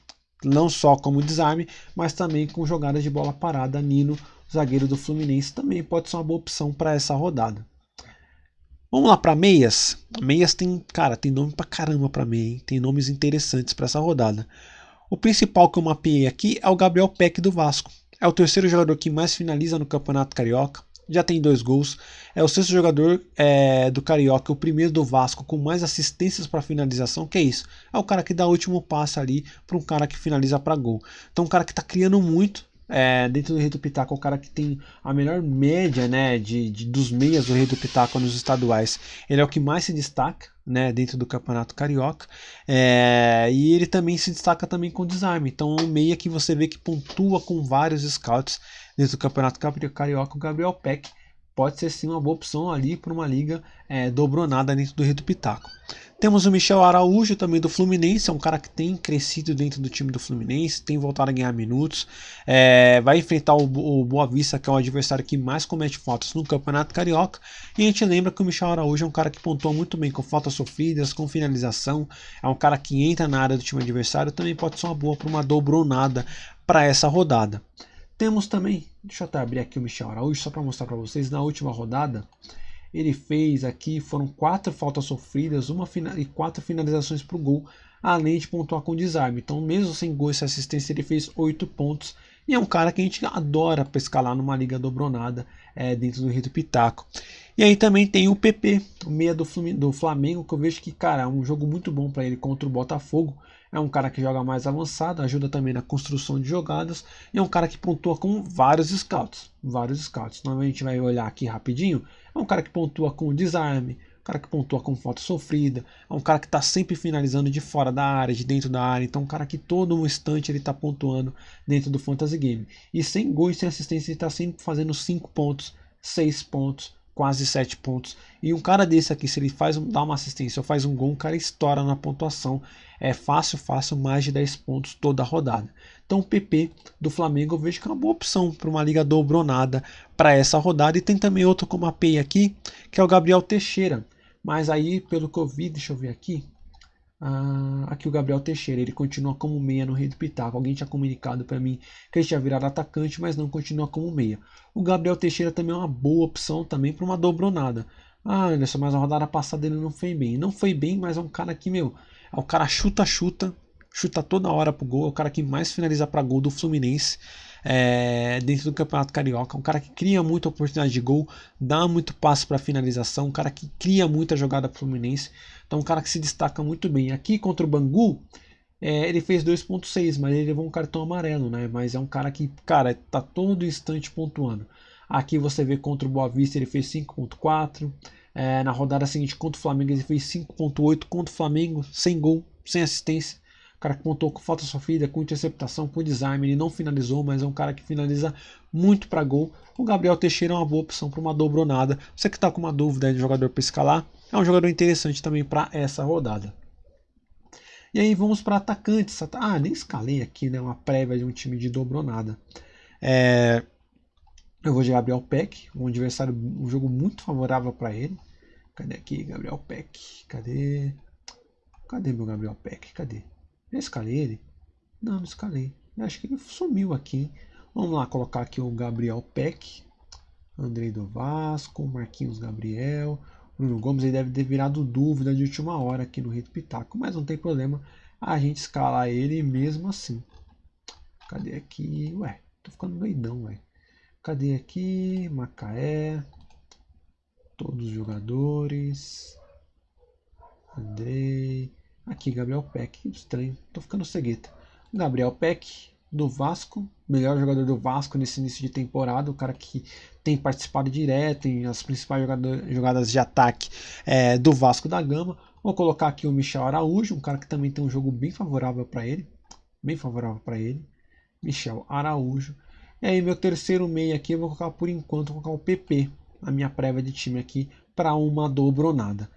Speaker 1: Não só como desarme, mas também com jogadas de bola parada. Nino, zagueiro do Fluminense, também pode ser uma boa opção para essa rodada. Vamos lá para meias. Meias tem, cara, tem nome pra caramba para meia, hein? Tem nomes interessantes para essa rodada. O principal que eu mapeei aqui é o Gabriel Peck do Vasco. É o terceiro jogador que mais finaliza no Campeonato Carioca. Já tem dois gols. É o sexto jogador é, do Carioca, o primeiro do Vasco com mais assistências para finalização. Que é isso? É o cara que dá o último passe ali para um cara que finaliza para gol. Então, um cara que está criando muito é, dentro do Rei do Pitaco, é o cara que tem a melhor média né, de, de, dos meias do Rei do Pitaco nos estaduais. Ele é o que mais se destaca né, dentro do Campeonato Carioca. É, e ele também se destaca também com desarme. Então é um meia que você vê que pontua com vários scouts dentro do Campeonato Carioca. O Gabriel Peck pode ser sim uma boa opção ali para uma liga é, dobronada dentro do Rio do Pitaco. Temos o Michel Araújo também do Fluminense, é um cara que tem crescido dentro do time do Fluminense, tem voltado a ganhar minutos, é, vai enfrentar o, o, Boa Vista, que é o adversário que mais comete faltas no Campeonato Carioca, e a gente lembra que o Michel Araújo é um cara que pontua muito bem com faltas sofridas, com finalização, é um cara que entra na área do time adversário, também pode ser uma boa para uma dobronada para essa rodada. Temos também, deixa eu até abrir aqui o Michel Araújo, só para mostrar para vocês, na última rodada, ele fez aqui, foram quatro faltas sofridas uma e quatro finalizações para o gol. além de pontuar com desarme. Então, mesmo sem gol e assistência, ele fez 8 pontos. E é um cara que a gente adora para escalar numa liga dobronada é, dentro do Rio do Pitaco. E aí também tem o PP, o meia do, do Flamengo, que eu vejo que, cara, é um jogo muito bom para ele contra o Botafogo. É um cara que joga mais avançado, ajuda também na construção de jogadas. E é um cara que pontua com vários scouts. Vários scouts. Então a gente vai olhar aqui rapidinho. É um cara que pontua com desarme, um cara que pontua com falta sofrida, é um cara que está sempre finalizando de fora da área, de dentro da área, então um cara que todo instante ele está pontuando dentro do fantasy game. E sem gol e sem assistência ele está sempre fazendo 5 pontos, 6 pontos, quase 7 pontos. E um cara desse aqui, se ele faz dá uma assistência ou faz um gol, um cara estoura na pontuação. É fácil, fácil, mais de 10 pontos toda a rodada. Então o PP do Flamengo eu vejo que é uma boa opção para uma liga dobronada para essa rodada. E tem também outro como API aqui, que é o Gabriel Teixeira. Mas aí, pelo que eu vi, deixa eu ver aqui. Ah, aqui o Gabriel Teixeira, ele continua como meia no Rei do Pitaco. Alguém tinha comunicado para mim que ele tinha virado atacante, mas não continua como meia. O Gabriel Teixeira também é uma boa opção também para uma dobronada. Ah, Anderson, mas a rodada passada ele não foi bem. Não foi bem, mas é um cara que, meu, é o cara chuta, chuta, toda hora pro gol, é o cara que mais finaliza para gol do Fluminense é, dentro do Campeonato Carioca. Um cara que cria muita oportunidade de gol, dá muito passo para finalização, um cara que cria muita jogada pro Fluminense. Então, um cara que se destaca muito bem. Aqui contra o Bangu, é, ele fez 2.6, mas ele levou um cartão amarelo, né? Mas é um cara que, cara, tá todo instante pontuando. Aqui você vê contra o Boa Vista ele fez 5.4. É, na rodada seguinte contra o Flamengo ele fez 5.8 contra o Flamengo, sem gol, sem assistência cara que pontou com falta sofrida, com interceptação, com desarme, ele não finalizou, mas é um cara que finaliza muito para gol. O Gabriel Teixeira é uma boa opção para uma dobronada. Você que está com uma dúvida de jogador para escalar, é um jogador interessante também para essa rodada. E aí vamos para atacantes. Ah, nem escalei aqui, né? Uma prévia de um time de dobronada. É... Eu vou de Gabriel Peck, um adversário, um jogo muito favorável para ele. Cadê aqui, Gabriel Peck? Cadê? Cadê meu Gabriel Peck? Cadê? Eu escalei ele? Não, não escalei. Eu acho que ele sumiu aqui. Vamos lá colocar aqui o Gabriel Peck. Andrei do Vasco, Marquinhos Gabriel. Bruno Gomes ele deve ter virado dúvida de última hora aqui no Rito Pitaco, mas não tem problema a gente escalar ele mesmo assim. Cadê aqui? Ué, tô ficando doidão, ué. Cadê aqui? Macaé. Todos os jogadores. Andrei. Aqui, Gabriel Peck. Estranho. Tô ficando cegueta. Gabriel Peck, do Vasco. Melhor jogador do Vasco nesse início de temporada. O cara que tem participado direto em as principais jogadas de ataque é, do Vasco da Gama. Vou colocar aqui o Michel Araújo. Um cara que também tem um jogo bem favorável para ele. Bem favorável para ele. Michel Araújo. E aí, meu terceiro meio aqui, eu vou colocar por enquanto, vou colocar o PP. A minha prévia de time aqui para uma dobronada.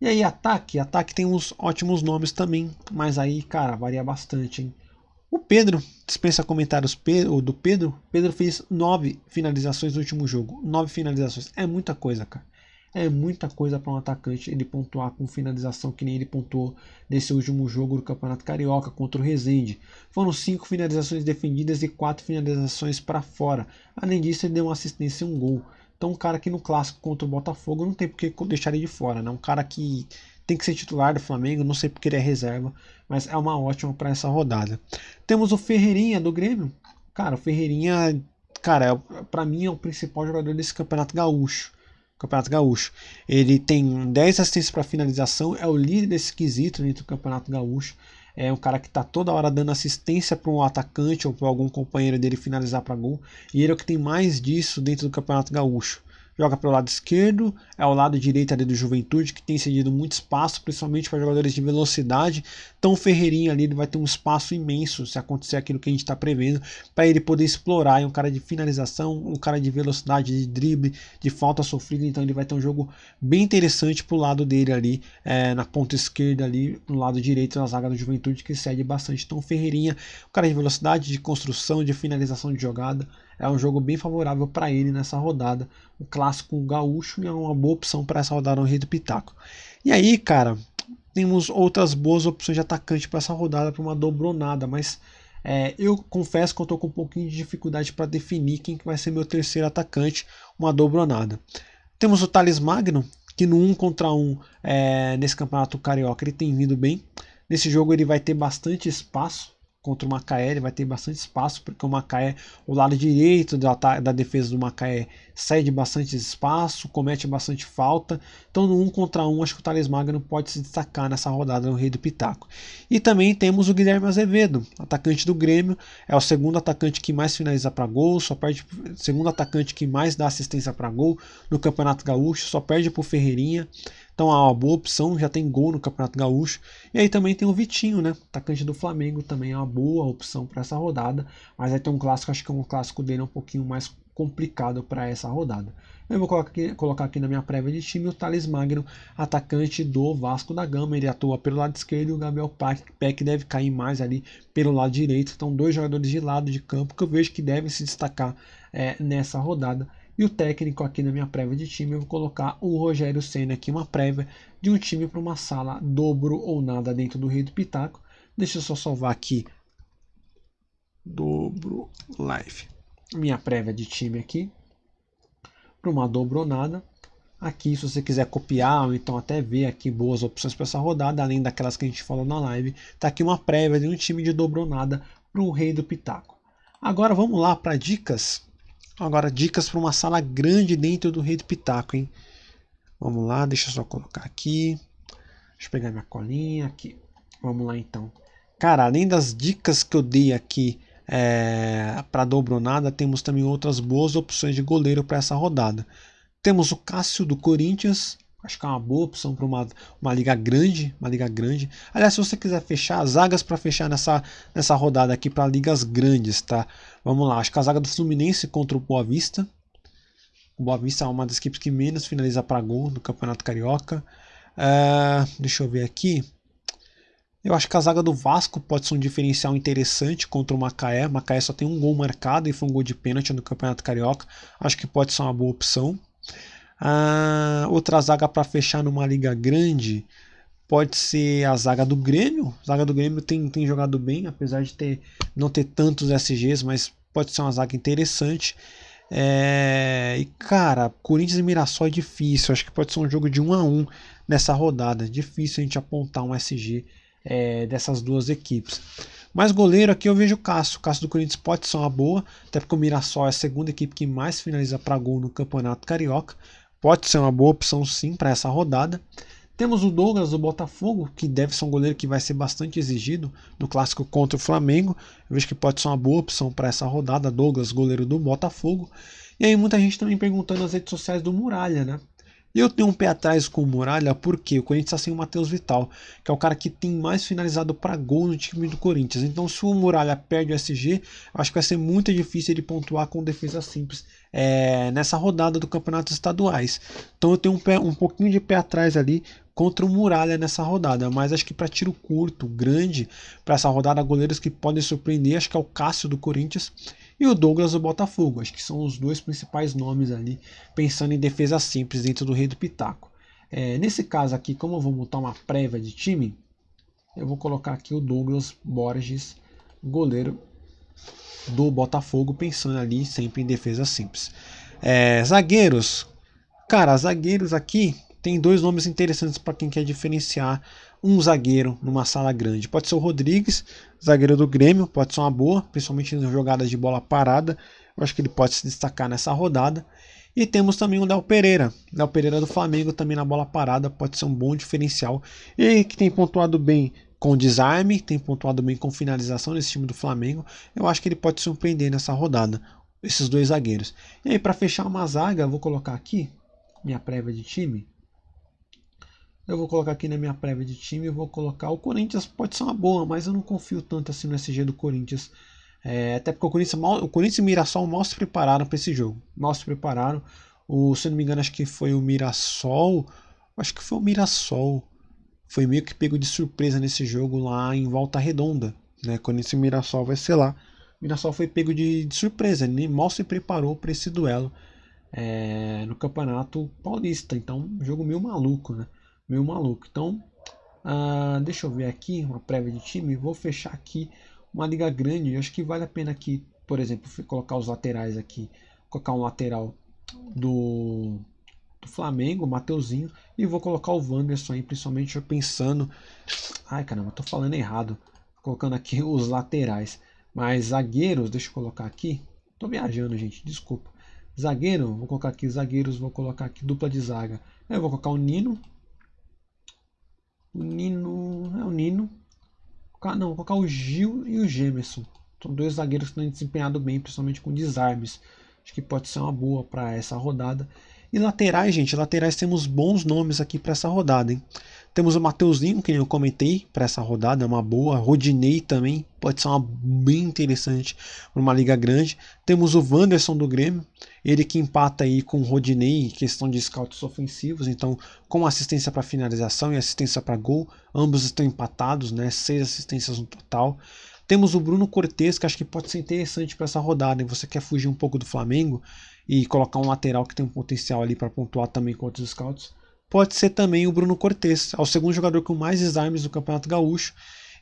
Speaker 1: E aí, ataque. Ataque tem uns ótimos nomes também, mas aí, cara, varia bastante, hein? O Pedro, dispensa comentários do Pedro. Pedro fez nove finalizações no último jogo. Nove finalizações. É muita coisa, cara. É muita coisa para um atacante ele pontuar com finalização que nem ele pontuou nesse último jogo do Campeonato Carioca contra o Rezende. Foram cinco finalizações defendidas e quatro finalizações para fora. Além disso, ele deu uma assistência e um gol. Então, um cara que no clássico contra o Botafogo não tem porque deixar ele de fora, né? Um cara que tem que ser titular do Flamengo, não sei porque ele é reserva, mas é uma ótima para essa rodada. Temos o Ferreirinha do Grêmio. Cara, o Ferreirinha, cara, é, para mim é o principal jogador desse Campeonato Gaúcho. Campeonato Gaúcho. Ele tem 10 assistências para finalização, é o líder desse quesito dentro do Campeonato Gaúcho é um cara que está toda hora dando assistência para um atacante ou para algum companheiro dele finalizar para gol. E ele é o que tem mais disso dentro do Campeonato Gaúcho joga pelo lado esquerdo, é o lado direito ali do Juventude, que tem cedido muito espaço, principalmente para jogadores de velocidade. Então o Ferreirinha ali ele vai ter um espaço imenso se acontecer aquilo que a gente está prevendo, para ele poder explorar. É um cara de finalização, um cara de velocidade, de drible, de falta sofrida. Então ele vai ter um jogo bem interessante para o lado dele ali, é, na ponta esquerda ali, no lado direito na zaga do Juventude, que cede bastante. Então o Ferreirinha, um cara de velocidade, de construção, de finalização de jogada é um jogo bem favorável para ele nessa rodada. O clássico gaúcho é uma boa opção para essa rodada no Rio do Pitaco. E aí, cara, temos outras boas opções de atacante para essa rodada, para uma dobronada, mas é, eu confesso que eu estou com um pouquinho de dificuldade para definir quem que vai ser meu terceiro atacante, uma dobronada. Temos o Thales Magno, que no 1 contra 1 é, nesse campeonato carioca ele tem vindo bem. Nesse jogo ele vai ter bastante espaço contra o Macaé, ele vai ter bastante espaço, porque o Macaé, o lado direito da, da defesa do Macaé cede bastante espaço, comete bastante falta. Então no 1 contra 1 acho que o Thales Magno pode se destacar nessa rodada no Rei do Pitaco. E também temos o Guilherme Azevedo, atacante do Grêmio, é o segundo atacante que mais finaliza para gol, só perde segundo atacante que mais dá assistência para gol no Campeonato Gaúcho, só perde para o Ferreirinha. Então é uma boa opção, já tem gol no Campeonato Gaúcho. E aí também tem o Vitinho, né? Atacante do Flamengo também é uma boa opção para essa rodada. Mas aí tem um clássico, acho que é um clássico dele um pouquinho mais complicado para essa rodada. Eu vou colocar aqui, colocar aqui, na minha prévia de time o Thales Magno, atacante do Vasco da Gama. Ele atua pelo lado esquerdo e o Gabriel Peck deve cair mais ali pelo lado direito. Então, dois jogadores de lado de campo que eu vejo que devem se destacar é, nessa rodada. E o técnico aqui na minha prévia de time, eu vou colocar o Rogério Senna aqui, uma prévia de um time para uma sala dobro ou nada dentro do Rei do Pitaco. Deixa eu só salvar aqui. Dobro live. Minha prévia de time aqui. Para uma dobro ou nada. Aqui, se você quiser copiar ou então até ver aqui boas opções para essa rodada, além daquelas que a gente falou na live, tá aqui uma prévia de um time de dobro ou nada para o Rei do Pitaco. Agora vamos lá para dicas Agora, dicas para uma sala grande dentro do Rei do Pitaco, hein? Vamos lá, deixa eu só colocar aqui. Deixa eu pegar minha colinha aqui. Vamos lá então. Cara, além das dicas que eu dei aqui é, para dobronada, temos também outras boas opções de goleiro para essa rodada. Temos o Cássio do Corinthians, Acho que é uma boa opção para uma, uma liga grande, uma liga grande. Aliás, se você quiser fechar zagas para fechar nessa, nessa rodada aqui para ligas grandes, tá? Vamos lá, acho que a zaga do Fluminense contra o Boa Vista. O Boa Vista é uma das equipes que menos finaliza para gol no Campeonato Carioca. Uh, deixa eu ver aqui. Eu acho que a zaga do Vasco pode ser um diferencial interessante contra o Macaé. O Macaé só tem um gol marcado e foi um gol de pênalti no Campeonato Carioca. Acho que pode ser uma boa opção. A outra zaga para fechar numa liga grande pode ser a zaga do Grêmio. A zaga do Grêmio tem, tem jogado bem, apesar de ter, não ter tantos SGs, mas pode ser uma zaga interessante. É, e cara, Corinthians e Mirassol é difícil. Acho que pode ser um jogo de 1 a 1 nessa rodada. Difícil a gente apontar um SG é, dessas duas equipes. Mas goleiro aqui eu vejo o Cássio. O Cássio do Corinthians pode ser uma boa, até porque o Mirassol é a segunda equipe que mais finaliza para gol no Campeonato Carioca. Pode ser uma boa opção sim para essa rodada. Temos o Douglas do Botafogo, que deve ser um goleiro que vai ser bastante exigido no clássico contra o Flamengo. Eu vejo que pode ser uma boa opção para essa rodada. Douglas, goleiro do Botafogo. E aí muita gente também perguntando nas redes sociais do Muralha, né? Eu tenho um pé atrás com o Muralha porque o Corinthians está sem o Matheus Vital, que é o cara que tem mais finalizado para gol no time do Corinthians. Então, se o Muralha perde o SG, acho que vai ser muito difícil ele pontuar com defesa simples é, nessa rodada do Campeonato Estaduais. Então, eu tenho um, pé, um pouquinho de pé atrás ali contra o Muralha nessa rodada, mas acho que para tiro curto, grande, para essa rodada, goleiros que podem surpreender, acho que é o Cássio do Corinthians e o Douglas do Botafogo. Acho que são os dois principais nomes ali, pensando em defesa simples dentro do Rei do Pitaco. É, nesse caso aqui, como eu vou montar uma prévia de time, eu vou colocar aqui o Douglas Borges, goleiro do Botafogo, pensando ali sempre em defesa simples. É, zagueiros, cara, zagueiros aqui tem dois nomes interessantes para quem quer diferenciar um zagueiro numa sala grande. Pode ser o Rodrigues, zagueiro do Grêmio, pode ser uma boa, principalmente nas jogadas de bola parada. Eu acho que ele pode se destacar nessa rodada. E temos também o Léo Pereira. Léo Pereira do Flamengo também na bola parada pode ser um bom diferencial. E que tem pontuado bem com desarme, tem pontuado bem com finalização nesse time do Flamengo. Eu acho que ele pode surpreender nessa rodada, esses dois zagueiros. E aí, para fechar uma zaga, eu vou colocar aqui minha prévia de time. Eu vou colocar aqui na minha prévia de time, eu vou colocar o Corinthians, pode ser uma boa, mas eu não confio tanto assim no SG do Corinthians. É, até porque o Corinthians, mal, o Corinthians e o Mirassol mal se prepararam para esse jogo. Mal se prepararam. O, se eu não me engano, acho que foi o Mirassol. Acho que foi o Mirassol. Foi meio que pego de surpresa nesse jogo lá em Volta Redonda. Né? Corinthians e Mirassol vai ser lá. O Mirassol foi pego de, de surpresa, ele mal se preparou para esse duelo é, no Campeonato Paulista. Então, jogo meio maluco, né? meio maluco. Então, uh, deixa eu ver aqui uma prévia de time. Vou fechar aqui uma liga grande. Eu acho que vale a pena aqui, por exemplo, colocar os laterais aqui. Colocar um lateral do do Flamengo, o Mateuzinho, e vou colocar o Wanderson aí, principalmente pensando. Ai caramba, tô falando errado. Colocando aqui os laterais. Mas zagueiros, deixa eu colocar aqui. Tô viajando, gente, desculpa. Zagueiro, vou colocar aqui zagueiros, vou colocar aqui dupla de zaga. Eu vou colocar o Nino. O Nino. É o Nino. Não, vou colocar o Gil e o Gemerson. São dois zagueiros que têm desempenhado bem, principalmente com desarmes. Acho que pode ser uma boa para essa rodada. E laterais, gente, laterais temos bons nomes aqui para essa rodada, hein? Temos o Mateuzinho, que eu comentei para essa rodada, é uma boa. Rodinei também, pode ser uma bem interessante para uma liga grande. Temos o Wanderson do Grêmio, ele que empata aí com o Rodinei em questão de scouts ofensivos, então com assistência para finalização e assistência para gol, ambos estão empatados, né? Seis assistências no total. Temos o Bruno Cortes, que acho que pode ser interessante para essa rodada. E você quer fugir um pouco do Flamengo e colocar um lateral que tem um potencial ali para pontuar também contra os scouts. Pode ser também o Bruno Cortes, é o segundo jogador com mais desarmes do Campeonato Gaúcho.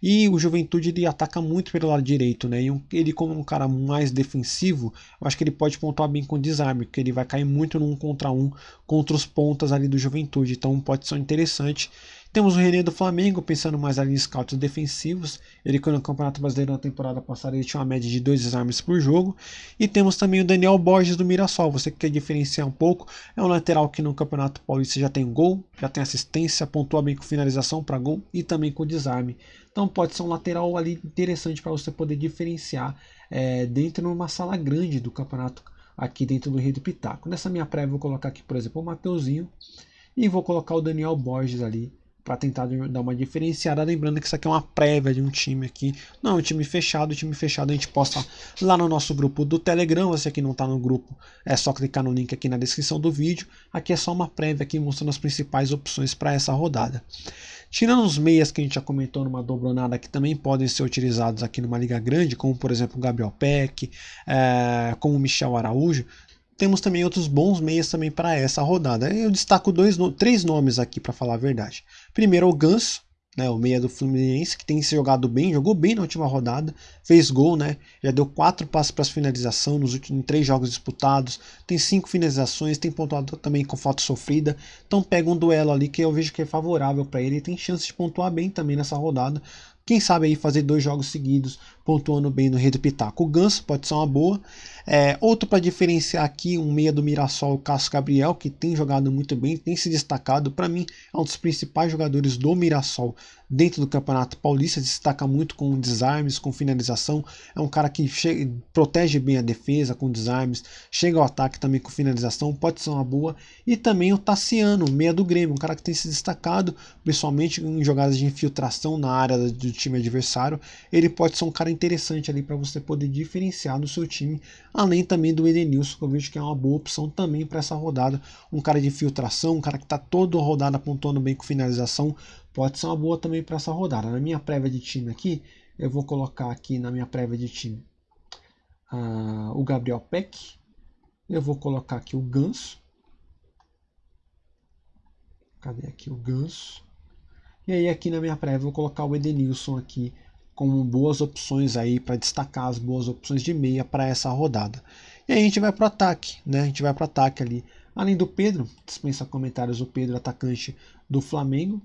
Speaker 1: E o Juventude ele ataca muito pelo lado direito, né? E ele, como um cara mais defensivo, eu acho que ele pode pontuar bem com desarme, porque ele vai cair muito no um contra um contra os pontas ali do Juventude. Então pode ser interessante. Temos o René do Flamengo, pensando mais ali em scouts defensivos. Ele, no Campeonato Brasileiro na temporada passada, ele tinha uma média de dois desarmes por jogo. E temos também o Daniel Borges do Mirassol. Você que quer diferenciar um pouco, é um lateral que no Campeonato Paulista já tem gol, já tem assistência, pontua bem com finalização para gol e também com desarme. Então pode ser um lateral ali interessante para você poder diferenciar é, dentro de uma sala grande do campeonato aqui dentro do Rio do Pitaco. Nessa minha prévia, vou colocar aqui, por exemplo, o Mateuzinho e vou colocar o Daniel Borges ali para tentar dar uma diferenciada. Lembrando que isso aqui é uma prévia de um time aqui. Não, é um time fechado. O time fechado a gente posta lá no nosso grupo do Telegram. Você que não está no grupo, é só clicar no link aqui na descrição do vídeo. Aqui é só uma prévia aqui mostrando as principais opções para essa rodada. Tirando os meias que a gente já comentou numa dobronada que também podem ser utilizados aqui numa liga grande, como por exemplo o Gabriel Peck, é, como o Michel Araújo, temos também outros bons meias também para essa rodada. Eu destaco dois, três nomes aqui para falar a verdade. Primeiro o Ganso, né, o meia do Fluminense, que tem se jogado bem, jogou bem na última rodada, fez gol, né? Já deu quatro passos para finalização nos últimos três jogos disputados, tem cinco finalizações, tem pontuado também com falta sofrida. Então pega um duelo ali que eu vejo que é favorável para ele e tem chance de pontuar bem também nessa rodada. Quem sabe aí fazer dois jogos seguidos pontuando bem no Rei do Pitaco. O Ganso pode ser uma boa. É, outro para diferenciar aqui, um meia do Mirassol, o Cássio Gabriel, que tem jogado muito bem, tem se destacado. Para mim, é um dos principais jogadores do Mirassol dentro do Campeonato Paulista. Destaca muito com desarmes, com finalização. É um cara que protege bem a defesa com desarmes, chega ao ataque também com finalização, pode ser uma boa. E também o Tassiano, meia do Grêmio, um cara que tem se destacado, principalmente em jogadas de infiltração na área do time adversário. Ele pode ser um cara interessante ali para você poder diferenciar no seu time, além também do Edenilson, que eu vejo que é uma boa opção também para essa rodada. Um cara de infiltração, um cara que está toda rodada pontuando bem com finalização, pode ser uma boa também para essa rodada. Na minha prévia de time aqui, eu vou colocar aqui na minha prévia de time uh, o Gabriel Peck, eu vou colocar aqui o Ganso. Cadê aqui o Ganso? E aí aqui na minha prévia eu vou colocar o Edenilson aqui como boas opções aí para destacar as boas opções de meia para essa rodada. E aí a gente vai para o ataque, né? A gente vai para o ataque ali. Além do Pedro, dispensa comentários o Pedro, atacante do Flamengo.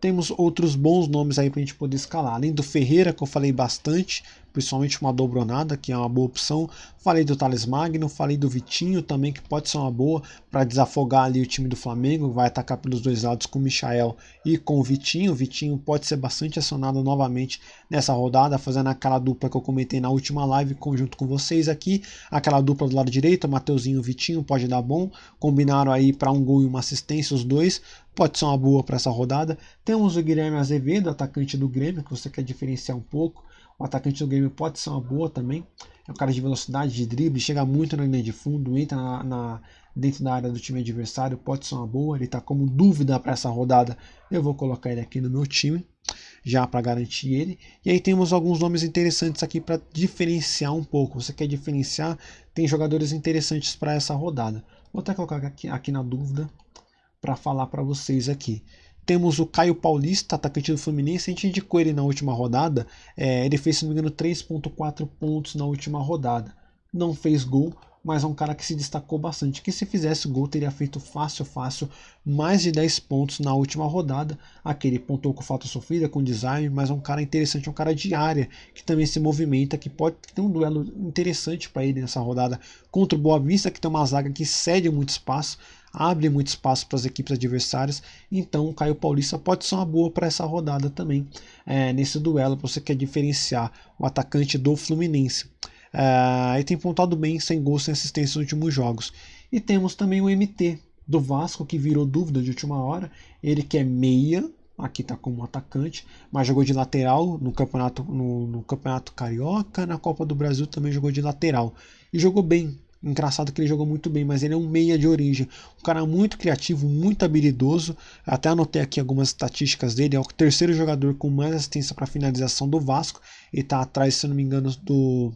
Speaker 1: Temos outros bons nomes aí para a gente poder escalar. Além do Ferreira, que eu falei bastante, principalmente uma dobronada, que é uma boa opção. Falei do Thales Magno, falei do Vitinho também, que pode ser uma boa para desafogar ali o time do Flamengo. Vai atacar pelos dois lados com o Michael e com o Vitinho. O Vitinho pode ser bastante acionado novamente nessa rodada, fazendo aquela dupla que eu comentei na última live, conjunto com vocês aqui. Aquela dupla do lado direito, Mateuzinho e Vitinho, pode dar bom. Combinaram aí para um gol e uma assistência, os dois. Pode ser uma boa para essa rodada. Temos o Guilherme Azevedo, atacante do Grêmio, que você quer diferenciar um pouco. O atacante do Grêmio pode ser uma boa também. É um cara de velocidade, de drible, chega muito na linha de fundo, entra na, na dentro da área do time adversário, pode ser uma boa. Ele está como dúvida para essa rodada. Eu vou colocar ele aqui no meu time, já para garantir ele. E aí temos alguns nomes interessantes aqui para diferenciar um pouco. Você quer diferenciar? Tem jogadores interessantes para essa rodada. Vou até colocar aqui, aqui na dúvida para falar para vocês aqui. Temos o Caio Paulista, atacante do Fluminense. A gente indicou ele na última rodada. É, ele fez, se não me engano, 3,4 pontos na última rodada. Não fez gol, mas é um cara que se destacou bastante, que se fizesse gol teria feito fácil, fácil, mais de 10 pontos na última rodada. Aquele pontou com falta sofrida, com design, mas é um cara interessante, é um cara de área, que também se movimenta, que pode ter um duelo interessante para ele nessa rodada contra o Boa Vista, que tem uma zaga que cede muito espaço, abre muito espaço para as equipes adversárias, então o Caio Paulista pode ser uma boa para essa rodada também, é, nesse duelo, para você quer diferenciar o atacante do Fluminense. Uh, e tem pontuado bem, sem gols, sem assistência nos últimos jogos. E temos também o MT do Vasco, que virou dúvida de última hora. Ele que é meia, aqui está como atacante, mas jogou de lateral no campeonato, no, no, campeonato Carioca, na Copa do Brasil também jogou de lateral. E jogou bem. Engraçado que ele jogou muito bem, mas ele é um meia de origem. Um cara muito criativo, muito habilidoso. Até anotei aqui algumas estatísticas dele. É o terceiro jogador com mais assistência para finalização do Vasco. Ele está atrás, se não me engano, do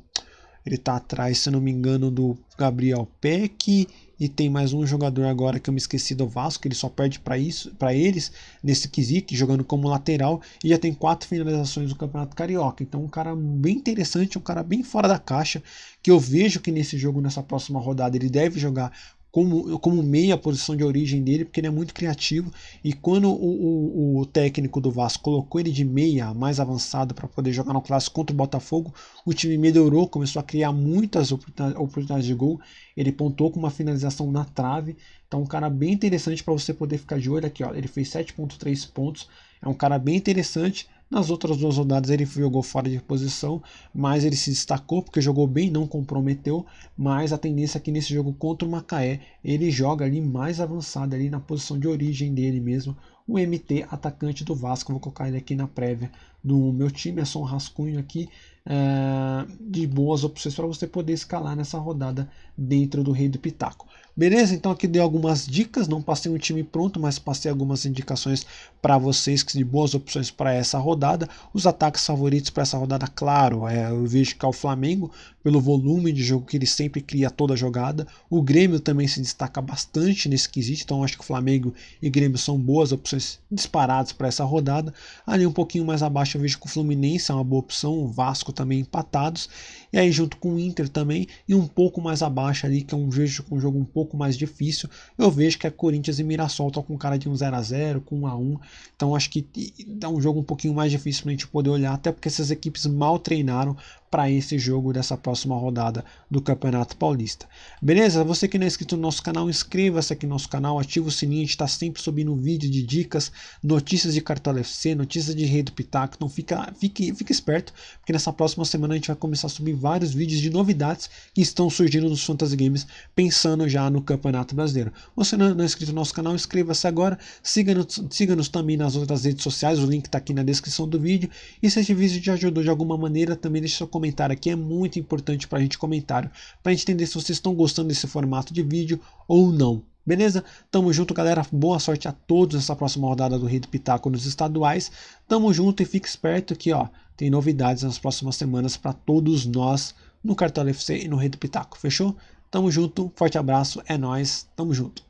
Speaker 1: ele está atrás, se não me engano, do Gabriel Peck e tem mais um jogador agora que eu me esqueci do Vasco, ele só perde para isso, para eles nesse quesito, jogando como lateral e já tem quatro finalizações no Campeonato Carioca. Então um cara bem interessante, um cara bem fora da caixa, que eu vejo que nesse jogo nessa próxima rodada ele deve jogar como, como meia posição de origem dele, porque ele é muito criativo. E quando o, o, o técnico do Vasco colocou ele de meia mais avançado para poder jogar no clássico contra o Botafogo, o time melhorou, começou a criar muitas oportunidades de gol. Ele pontou com uma finalização na trave. Então, um cara bem interessante para você poder ficar de olho aqui. Ó. Ele fez 7,3 pontos. É um cara bem interessante. Nas outras duas rodadas ele jogou fora de posição, mas ele se destacou porque jogou bem, não comprometeu. Mas a tendência aqui nesse jogo contra o Macaé, ele joga ali mais avançado ali na posição de origem dele mesmo, o MT atacante do Vasco. Vou colocar ele aqui na prévia do meu time, é só um rascunho aqui é, de boas opções para você poder escalar nessa rodada dentro do Rei do Pitaco. Beleza? Então aqui dei algumas dicas, não passei um time pronto, mas passei algumas indicações para vocês que de boas opções para essa rodada. Os ataques favoritos para essa rodada, claro, é, eu vejo que é o Flamengo, pelo volume de jogo que ele sempre cria toda a jogada. O Grêmio também se destaca bastante nesse quesito, então acho que o Flamengo e Grêmio são boas opções disparadas para essa rodada. Ali um pouquinho mais abaixo eu vejo que o Fluminense é uma boa opção, o Vasco também empatados. E aí junto com o Inter também, e um pouco mais abaixo ali, que é um, vejo, um jogo um pouco mais difícil, eu vejo que é Corinthians e Mirassol estão com cara de um 0 a 0 com 1 a 1 Então acho que dá um jogo um pouquinho mais difícil para a gente poder olhar, até porque essas equipes mal treinaram para esse jogo dessa próxima rodada do Campeonato Paulista. Beleza? Você que não é inscrito no nosso canal, inscreva-se aqui no nosso canal, ativa o sininho, a gente está sempre subindo vídeo de dicas, notícias de Cartola FC, notícias de Rei do Pitaco, então fica, fique, fique esperto, porque nessa próxima semana a gente vai começar a subir vários vídeos de novidades que estão surgindo nos Fantasy Games, pensando já no Campeonato Brasileiro. Você não, é inscrito no nosso canal, inscreva-se agora, siga-nos siga também nas outras redes sociais, o link está aqui na descrição do vídeo, e se esse vídeo te ajudou de alguma maneira, também deixe seu comentário aqui, é muito importante para a gente comentário, para a gente entender se vocês estão gostando desse formato de vídeo ou não. Beleza? Tamo junto, galera. Boa sorte a todos nessa próxima rodada do Rei do Pitaco nos estaduais. Tamo junto e fique esperto que, ó, tem novidades nas próximas semanas para todos nós no Cartola FC e no Rei do Pitaco. Fechou? Tamo junto, forte abraço, é nós, tamo junto.